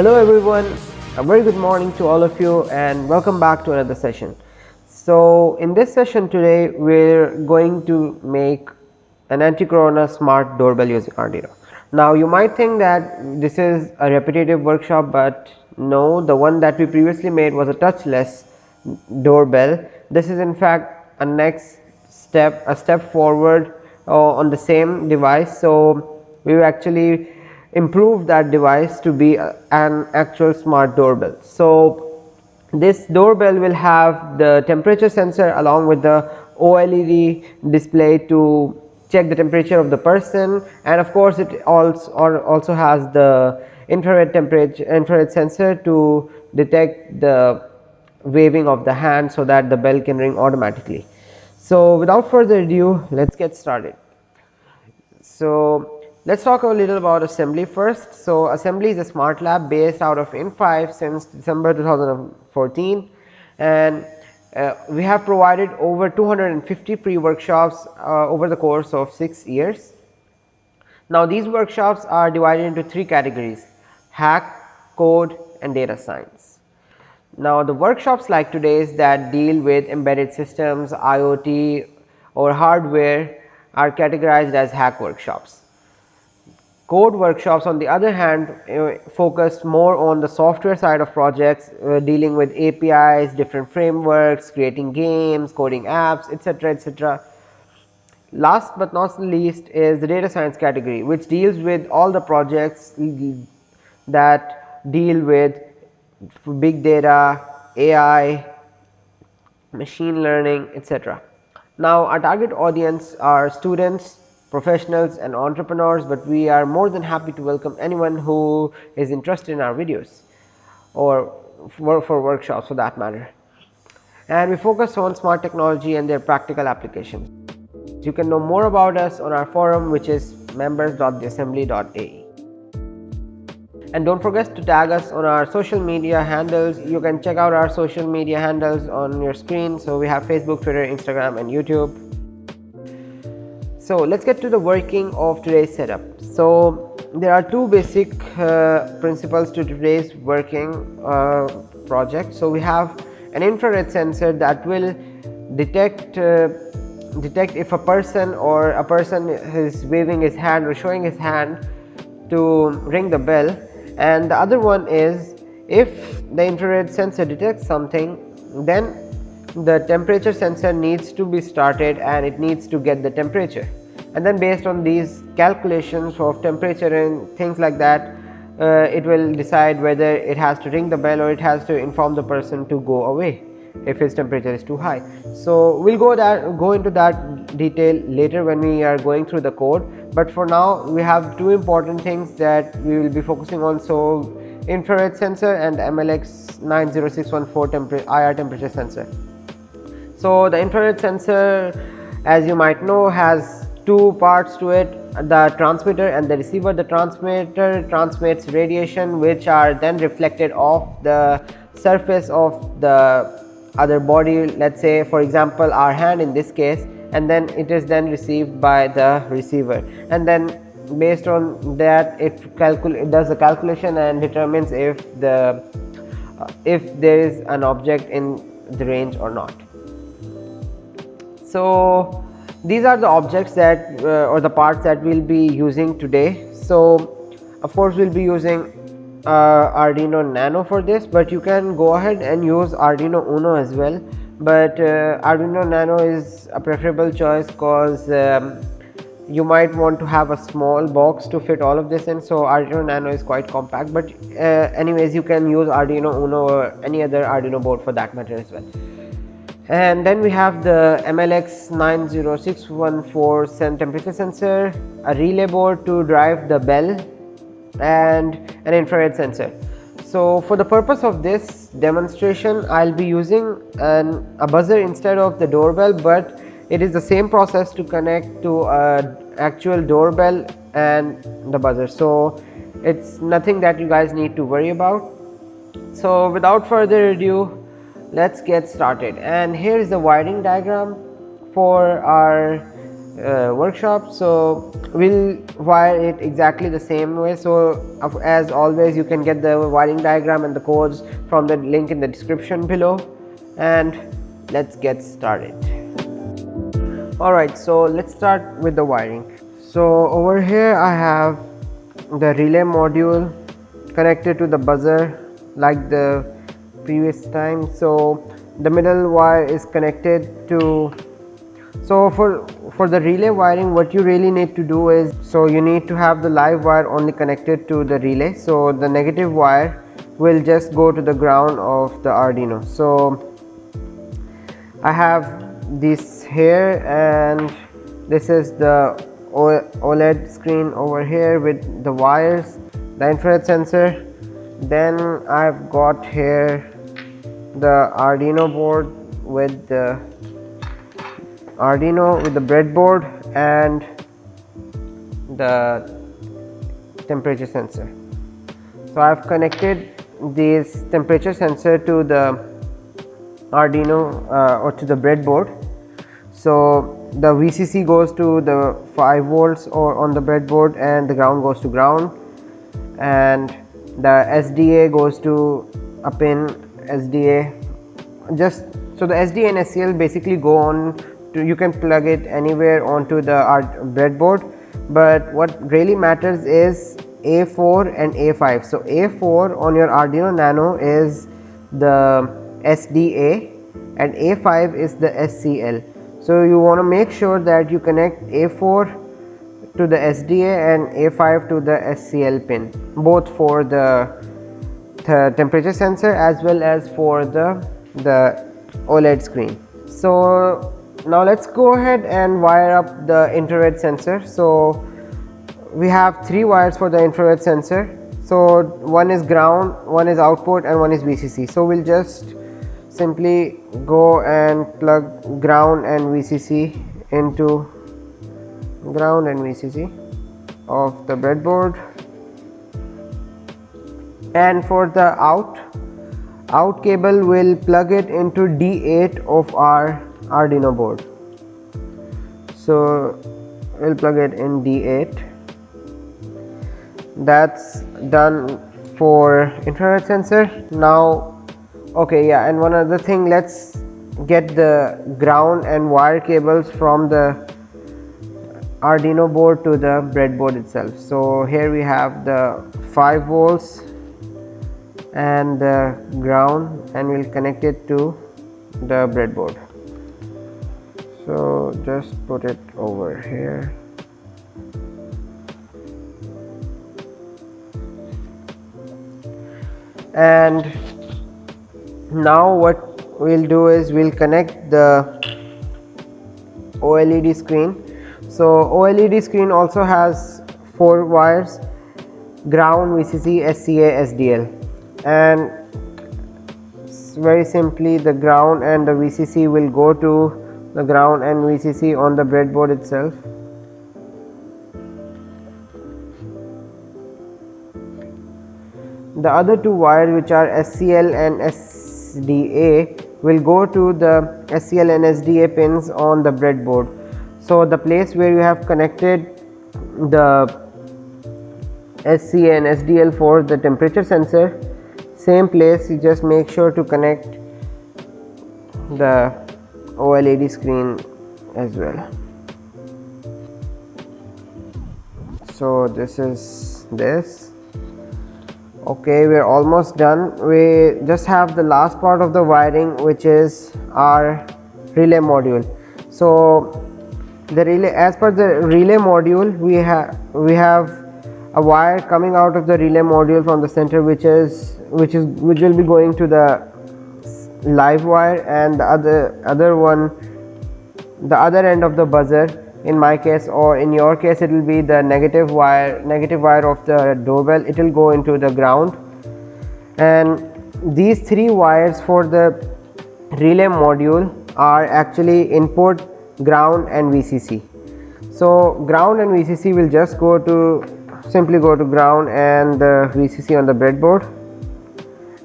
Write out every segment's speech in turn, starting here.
Hello everyone, a very good morning to all of you and welcome back to another session. So in this session today we're going to make an anti-corona smart doorbell using Arduino. Now you might think that this is a repetitive workshop but no the one that we previously made was a touchless doorbell. This is in fact a next step a step forward uh, on the same device. So we actually improve that device to be an actual smart doorbell. So, this doorbell will have the temperature sensor along with the OLED display to check the temperature of the person and of course, it also also has the infrared temperature infrared sensor to detect the waving of the hand so that the bell can ring automatically. So, without further ado let us get started. So, let us talk a little about assembly first. So, assembly is a smart lab based out of Inphi since December 2014 and uh, we have provided over 250 pre workshops uh, over the course of 6 years. Now, these workshops are divided into 3 categories hack, code and data science. Now, the workshops like today's that deal with embedded systems, IoT or hardware are categorized as hack workshops Code workshops on the other hand uh, focused more on the software side of projects uh, dealing with APIs, different frameworks, creating games, coding apps etc., etc. Last but not least is the data science category which deals with all the projects that deal with big data, AI, machine learning etc. Now our target audience are students professionals and entrepreneurs, but we are more than happy to welcome anyone who is interested in our videos or for, for workshops for that matter. And we focus on smart technology and their practical applications. You can know more about us on our forum which is members.theassembly.ae. And don't forget to tag us on our social media handles. You can check out our social media handles on your screen. So we have Facebook, Twitter, Instagram and YouTube. So, let us get to the working of today's setup. So, there are two basic uh, principles to today's working uh, project. So, we have an infrared sensor that will detect uh, detect if a person or a person is waving his hand or showing his hand to ring the bell and the other one is if the infrared sensor detects something then the temperature sensor needs to be started and it needs to get the temperature and then based on these calculations of temperature and things like that uh, it will decide whether it has to ring the bell or it has to inform the person to go away if his temperature is too high. So, we will go that go into that detail later when we are going through the code, but for now we have two important things that we will be focusing on. So, infrared sensor and MLX 90614 temper IR temperature sensor. So, the infrared sensor as you might know has two parts to it the transmitter and the receiver. The transmitter transmits radiation which are then reflected off the surface of the other body let's say for example our hand in this case and then it is then received by the receiver. And then based on that it does the calculation and determines if the uh, if there is an object in the range or not. So these are the objects that uh, or the parts that we'll be using today. So of course we'll be using uh, Arduino Nano for this but you can go ahead and use Arduino Uno as well. But uh, Arduino Nano is a preferable choice because um, you might want to have a small box to fit all of this in. So Arduino Nano is quite compact but uh, anyways you can use Arduino Uno or any other Arduino board for that matter as well and then we have the MLX 90614 temperature sensor, a relay board to drive the bell and an infrared sensor. So for the purpose of this demonstration I'll be using an, a buzzer instead of the doorbell but it is the same process to connect to a actual doorbell and the buzzer. So it's nothing that you guys need to worry about. So without further ado let's get started. And here is the wiring diagram for our uh, workshop. So we'll wire it exactly the same way. So as always you can get the wiring diagram and the codes from the link in the description below. And let's get started. Alright so let's start with the wiring. So over here I have the relay module connected to the buzzer like the previous time. So the middle wire is connected to so for for the relay wiring what you really need to do is so you need to have the live wire only connected to the relay. So the negative wire will just go to the ground of the Arduino. So I have this here and this is the OLED screen over here with the wires the infrared sensor then I've got here the Arduino board with the Arduino with the breadboard and the temperature sensor. So I've connected this temperature sensor to the Arduino uh, or to the breadboard. So the VCC goes to the 5 volts or on the breadboard and the ground goes to ground. And the SDA goes to a pin SDA just so the SDA and SCL basically go on to you can plug it anywhere onto the breadboard. But what really matters is A4 and A5 so A4 on your Arduino Nano is the SDA and A5 is the SCL so you want to make sure that you connect A4 to the SDA and A5 to the SCL pin both for the, the temperature sensor as well as for the the OLED screen. So now let's go ahead and wire up the infrared sensor. So we have three wires for the infrared sensor. So one is ground one is output and one is VCC so we'll just simply go and plug ground and VCC into ground and VCC of the breadboard. And for the out out cable will plug it into D8 of our Arduino board. So we'll plug it in D8 that's done for infrared sensor. Now okay yeah and one other thing let's get the ground and wire cables from the Arduino board to the breadboard itself. So here we have the 5 volts and the ground and we'll connect it to the breadboard. So just put it over here. And now what we'll do is we'll connect the OLED screen so OLED screen also has four wires ground VCC SCA SDL and very simply the ground and the VCC will go to the ground and VCC on the breadboard itself the other two wires which are SCL and SDA will go to the SCL and SDA pins on the breadboard. So the place where you have connected the SCA and SDL for the temperature sensor same place you just make sure to connect the OLED screen as well. So this is this. Okay we're almost done. We just have the last part of the wiring which is our relay module. So the relay as per the relay module we have we have a wire coming out of the relay module from the center which is which is which will be going to the live wire and the other other one the other end of the buzzer. In my case or in your case it will be the negative wire negative wire of the doorbell. It will go into the ground. And these three wires for the relay module are actually input ground and VCC so ground and VCC will just go to simply go to ground and the VCC on the breadboard.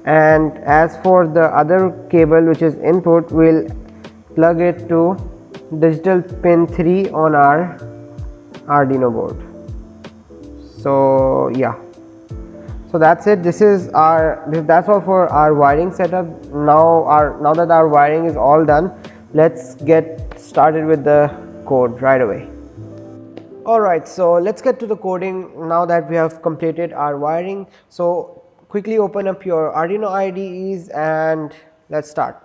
And as for the other cable which is input we'll plug it to digital pin 3 on our Arduino board. So yeah. So that's it. This is our that's all for our wiring setup. Now our now that our wiring is all done let's get started with the code right away. Alright so let's get to the coding now that we have completed our wiring. So quickly open up your Arduino IDEs and let's start.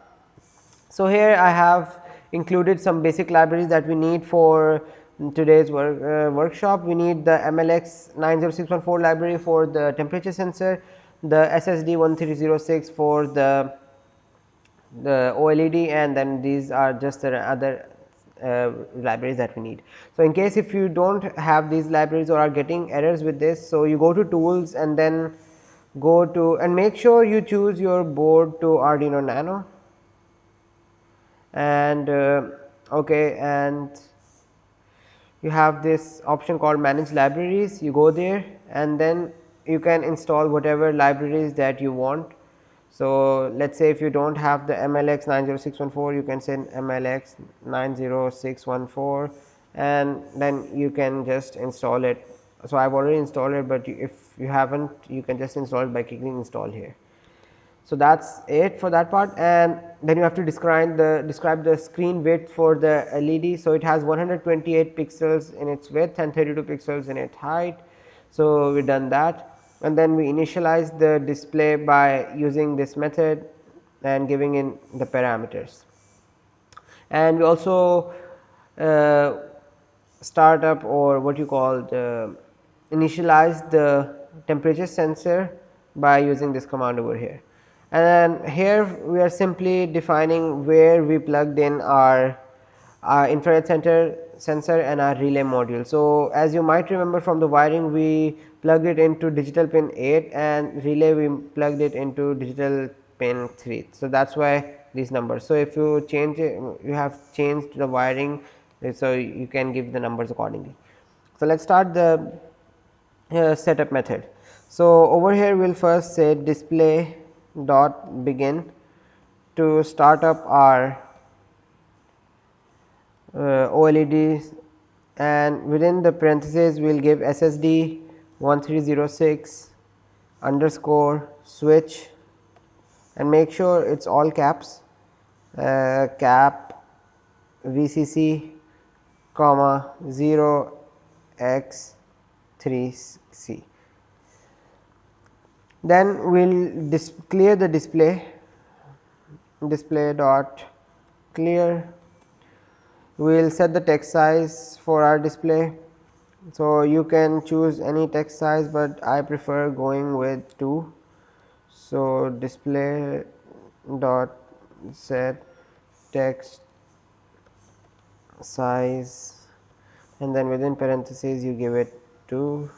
So here I have included some basic libraries that we need for today's work, uh, workshop. We need the MLX 90614 library for the temperature sensor, the SSD 1306 for the the OLED and then these are just the other uh, libraries that we need. So, in case if you do not have these libraries or are getting errors with this, so you go to tools and then go to and make sure you choose your board to Arduino Nano. And uh, okay and you have this option called manage libraries. You go there and then you can install whatever libraries that you want so let's say if you don't have the mlx 90614 you can send mlx 90614 and then you can just install it so i've already installed it but if you haven't you can just install it by clicking install here so that's it for that part and then you have to describe the describe the screen width for the LED. So it has 128 pixels in its width and 32 pixels in its height. So we have done that and then we initialize the display by using this method and giving in the parameters. And we also uh, start up or what you call the initialize the temperature sensor by using this command over here and then here we are simply defining where we plugged in our, our infrared center sensor and our relay module. So, as you might remember from the wiring we plugged it into digital pin 8 and relay we plugged it into digital pin 3. So, that is why these numbers. So, if you change it you have changed the wiring so you can give the numbers accordingly. So, let us start the uh, setup method. So, over here we will first say display dot begin to start up our uh, OLED and within the parentheses we will give SSD 1306 underscore switch and make sure it is all caps uh, cap VCC comma 0 x 3 c. Then we will clear the display display dot clear. We will set the text size for our display so you can choose any text size but i prefer going with 2 so display dot set text size and then within parentheses you give it 2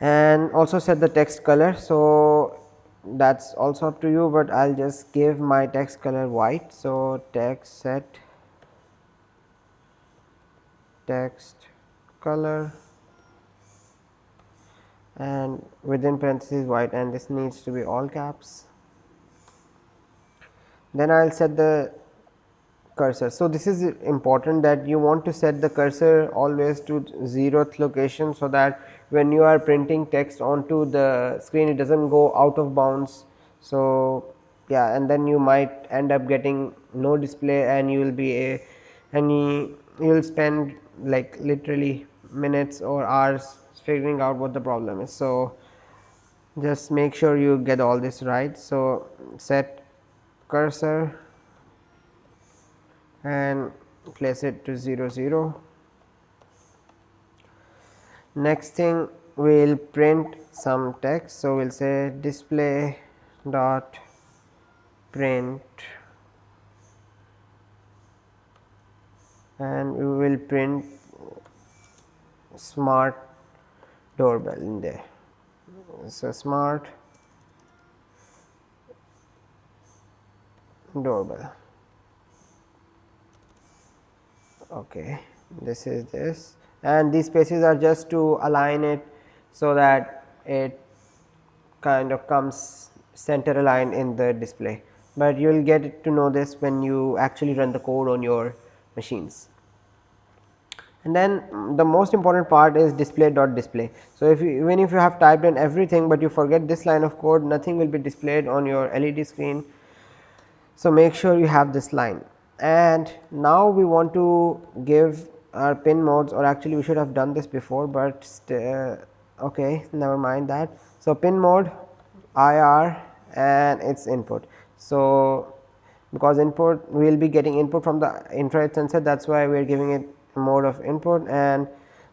and also set the text color. So that's also up to you but I'll just give my text color white. So text set text color and within parentheses white and this needs to be all caps then I'll set the cursor. So, this is important that you want to set the cursor always to zeroth location. So, that when you are printing text onto the screen it does not go out of bounds. So, yeah and then you might end up getting no display and you will be a and you will spend like literally minutes or hours figuring out what the problem is. So, just make sure you get all this right. So, set cursor and place it to 0 0. Next thing we will print some text. So, we will say display dot print and we will print smart doorbell in there. So, smart doorbell. Okay this is this. And these spaces are just to align it so that it kind of comes center aligned in the display. But you will get to know this when you actually run the code on your machines. And then the most important part is display dot display. So, if you even if you have typed in everything, but you forget this line of code nothing will be displayed on your LED screen. So, make sure you have this line and now we want to give our pin modes or actually we should have done this before, but uh, okay never mind that. So, pin mode IR and its input. So, because input we will be getting input from the infrared sensor. That is why we are giving it mode of input. And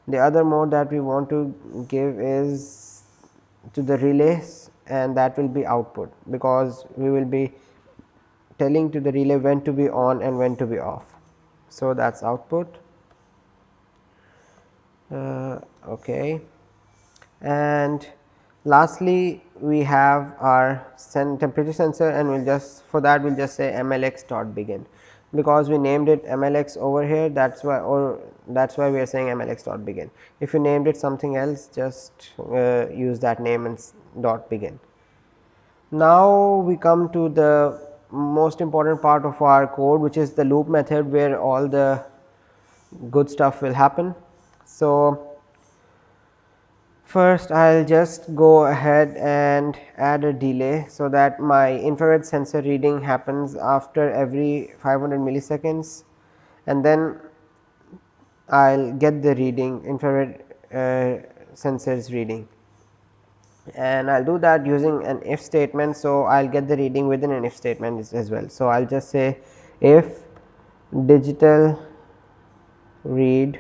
the other mode that we want to give is to the relays and that will be output because we will be telling to the relay when to be on and when to be off. So, that is output. Uh, okay. And lastly we have our temperature sensor and we will just for that we will just say mlx dot begin. Because we named it mlx over here that is why or that is why we are saying mlx dot begin. If you named it something else just uh, use that name and dot begin. Now we come to the most important part of our code which is the loop method where all the good stuff will happen. So First I will just go ahead and add a delay so that my infrared sensor reading happens after every 500 milliseconds and then I will get the reading infrared uh, sensors reading and I will do that using an if statement. So, I will get the reading within an if statement as well. So, I will just say if digital read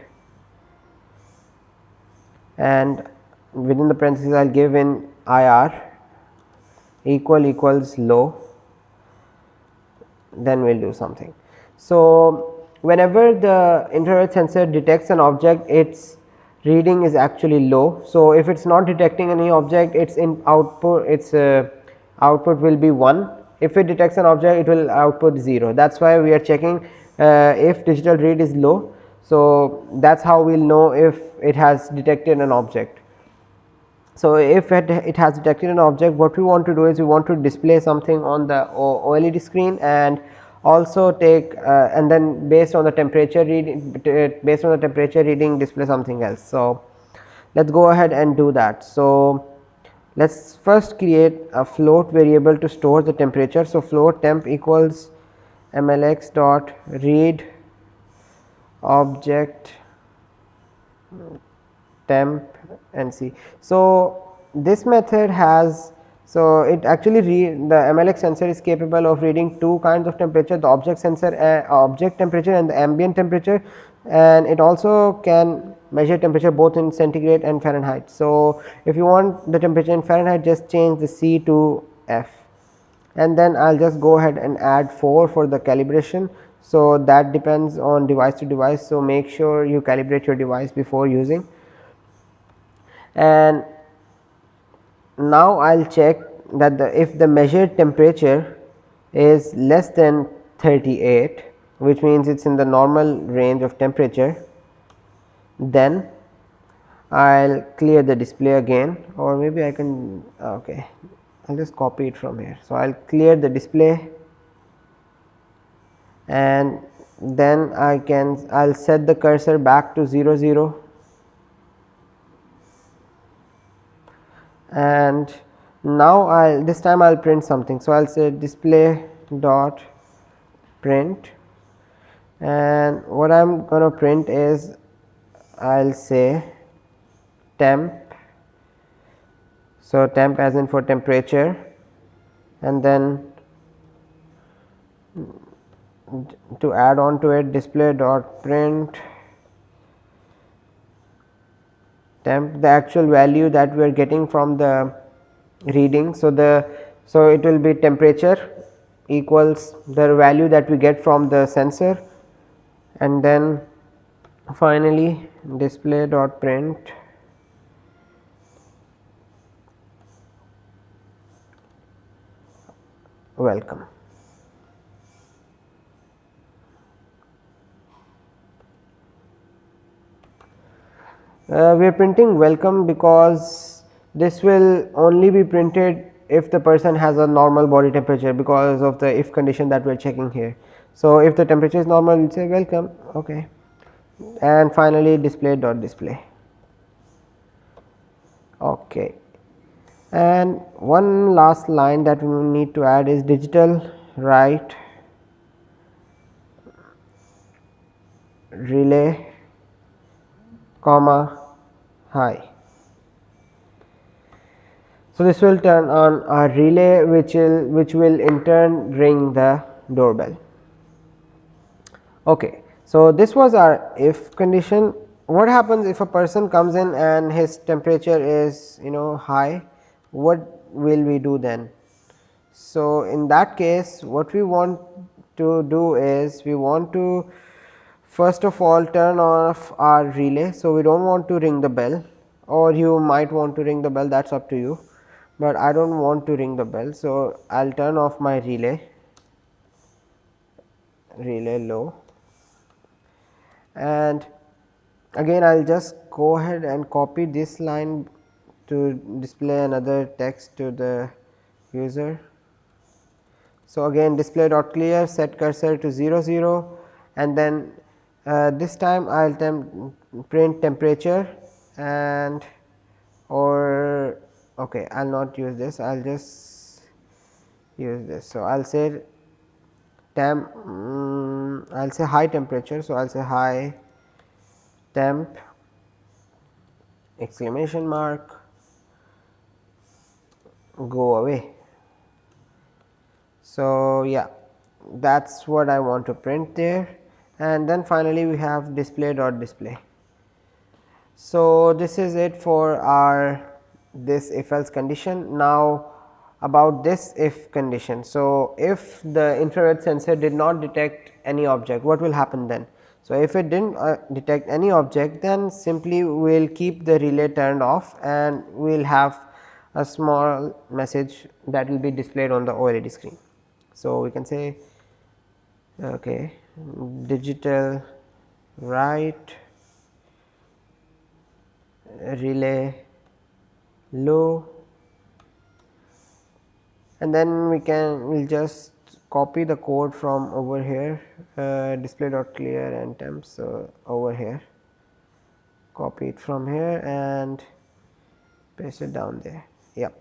and within the parentheses I will give in IR equal equals low then we will do something. So, whenever the infrared sensor detects an object its reading is actually low. So, if it is not detecting any object its in output its uh, output will be 1 if it detects an object it will output 0 that is why we are checking uh, if digital read is low. So, that is how we will know if it has detected an object. So, if it, it has detected an object what we want to do is we want to display something on the OLED screen and also take uh, and then based on the temperature reading based on the temperature reading display something else. So, let us go ahead and do that. So, let us first create a float variable to store the temperature. So, float temp equals mlx dot read object temp and see. So, this method has so it actually read the MLX sensor is capable of reading two kinds of temperature the object sensor uh, object temperature and the ambient temperature and it also can measure temperature both in centigrade and Fahrenheit. So, if you want the temperature in Fahrenheit just change the C to F and then I will just go ahead and add 4 for the calibration. So, that depends on device to device. So, make sure you calibrate your device before using and now I will check that the if the measured temperature is less than 38 which means it is in the normal range of temperature then I will clear the display again. Or maybe I can okay I will just copy it from here. So, I will clear the display. And then I can I will set the cursor back to 0 0 and now I'll this time I'll print something. So, I'll say display dot print and what I'm going to print is I'll say temp. So, temp as in for temperature and then to add on to it display dot print temp the actual value that we are getting from the reading. So, the so it will be temperature equals the value that we get from the sensor and then finally display dot print welcome. Uh, we are printing welcome because this will only be printed if the person has a normal body temperature because of the if condition that we are checking here. So, if the temperature is normal we will say welcome. Okay. And finally display dot display. Okay. And one last line that we need to add is digital write relay comma high so, this will turn on a relay which will which will in turn ring the doorbell. Okay. So, this was our if condition. What happens if a person comes in and his temperature is you know high, what will we do then? So, in that case what we want to do is we want to first of all turn off our relay. So, we do not want to ring the bell or you might want to ring the bell that is up to you but I do not want to ring the bell. So, I will turn off my relay relay low and again I will just go ahead and copy this line to display another text to the user. So, again display dot clear set cursor to 0 0 and then this time I will temp print temperature and or okay I will not use this I will just use this. So, I will say temp um, I will say high temperature. So, I will say high temp exclamation mark go away. So, yeah that is what I want to print there and then finally, we have display dot display. So, this is it for our this if else condition. Now, about this if condition. So, if the infrared sensor did not detect any object what will happen then? So, if it did not uh, detect any object then simply we will keep the relay turned off and we will have a small message that will be displayed on the OLED screen. So, we can say okay, digital write relay low and then we can we will just copy the code from over here uh, display dot clear and temp so over here. Copy it from here and paste it down there. Yep.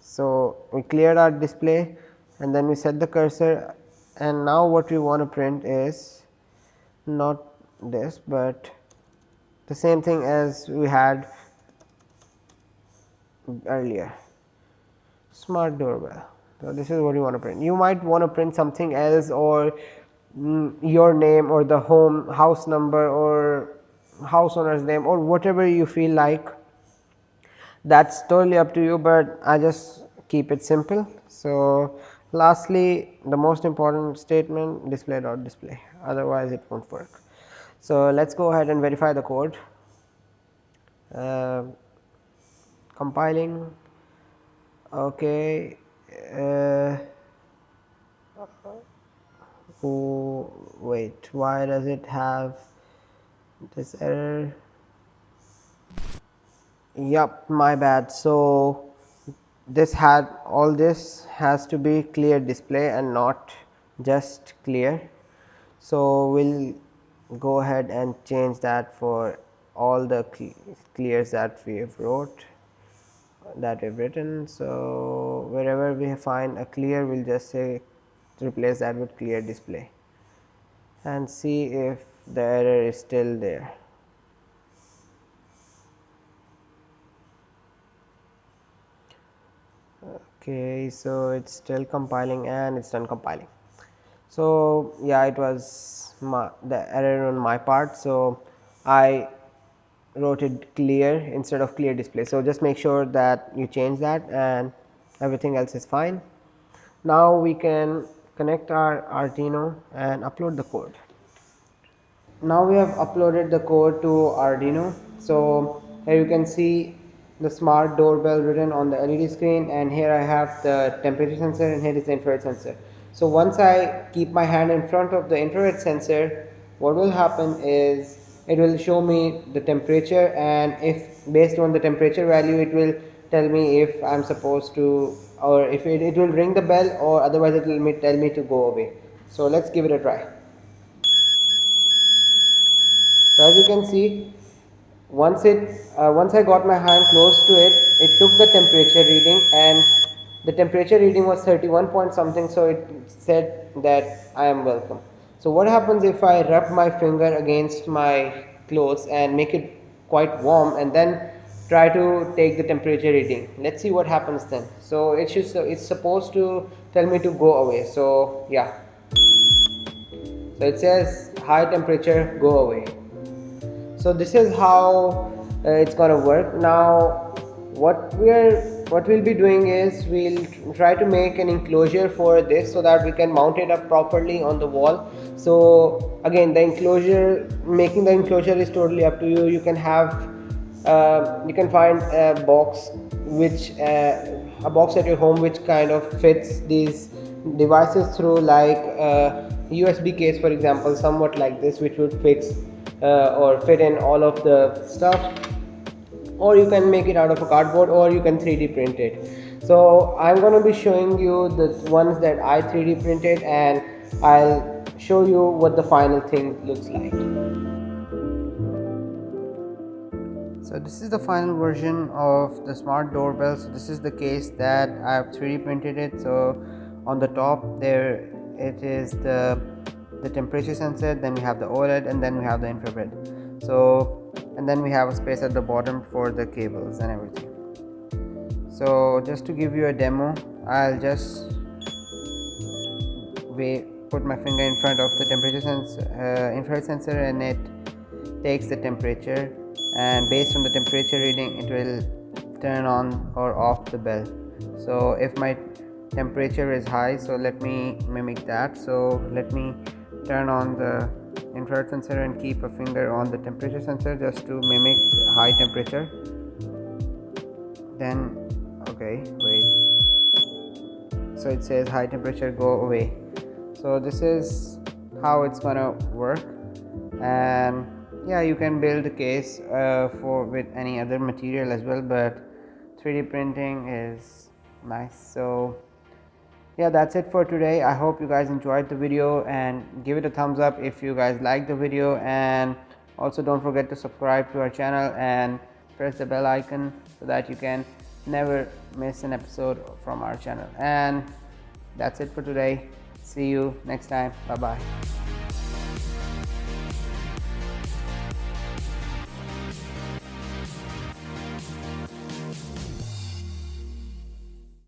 So we cleared our display and then we set the cursor and now what we want to print is not this but the same thing as we had earlier smart doorbell. So, this is what you want to print. You might want to print something else or mm, your name or the home house number or house owner's name or whatever you feel like that is totally up to you, but I just keep it simple. So, lastly the most important statement display dot display otherwise it not work. So, let us go ahead and verify the code. Uh, compiling okay uh, oh, wait why does it have this error Yep, my bad so this had all this has to be clear display and not just clear so we'll go ahead and change that for all the clears that we have wrote that we've written. So, wherever we find a clear we will just say replace that with clear display and see if the error is still there. Okay, so it's still compiling and it's done compiling. So, yeah, it was my, the error on my part. So, I wrote it clear instead of clear display. So, just make sure that you change that and everything else is fine. Now, we can connect our Arduino and upload the code. Now, we have uploaded the code to Arduino. So, here you can see the smart doorbell written on the LED screen and here I have the temperature sensor and here is the infrared sensor. So, once I keep my hand in front of the infrared sensor, what will happen is it will show me the temperature and if based on the temperature value it will tell me if I'm supposed to or if it, it will ring the bell or otherwise it will tell me to go away so let's give it a try so as you can see once it uh, once I got my hand close to it it took the temperature reading and the temperature reading was 31 point something so it said that I am welcome. So what happens if I rub my finger against my clothes and make it quite warm and then try to take the temperature reading? Let's see what happens then. So it should it's supposed to tell me to go away. So yeah. So it says high temperature go away so this is how uh, it's gonna work. Now what we're what we'll be doing is we'll try to make an enclosure for this so that we can mount it up properly on the wall. So again the enclosure making the enclosure is totally up to you. You can have uh, you can find a box which uh, a box at your home which kind of fits these devices through like a USB case for example somewhat like this which would fix uh, Uh, or fit in all of the stuff or you can make it out of a cardboard or you can 3d print it. So i'm going to be showing you the ones that i 3d printed and i'll show you what the final thing looks like. So this is the final version of the smart doorbell. So this is the case that i've 3d printed it. So on the top there it is the the temperature sensor then we have the oled and then we have the infrared. So and then we have a space at the bottom for the cables and everything. So just to give you a demo I'll just we put my finger in front of the temperature sensor uh, infrared sensor and it takes the temperature. And based on the temperature reading it will turn on or off the bell. So if my temperature is high so let me mimic that. So let me turn on the infrared sensor and keep a finger on the temperature sensor just to mimic high temperature. Then okay wait. So it says high temperature go away. So this is how it's gonna work. And yeah you can build a case uh, for with any other material as well but 3d printing is nice. So yeah that's it for today. I hope you guys enjoyed the video and give it a thumbs up if you guys like the video. And also don't forget to subscribe to our channel and press the bell icon so that you can never miss an episode from our channel. And that's it for today. See you next time. Bye bye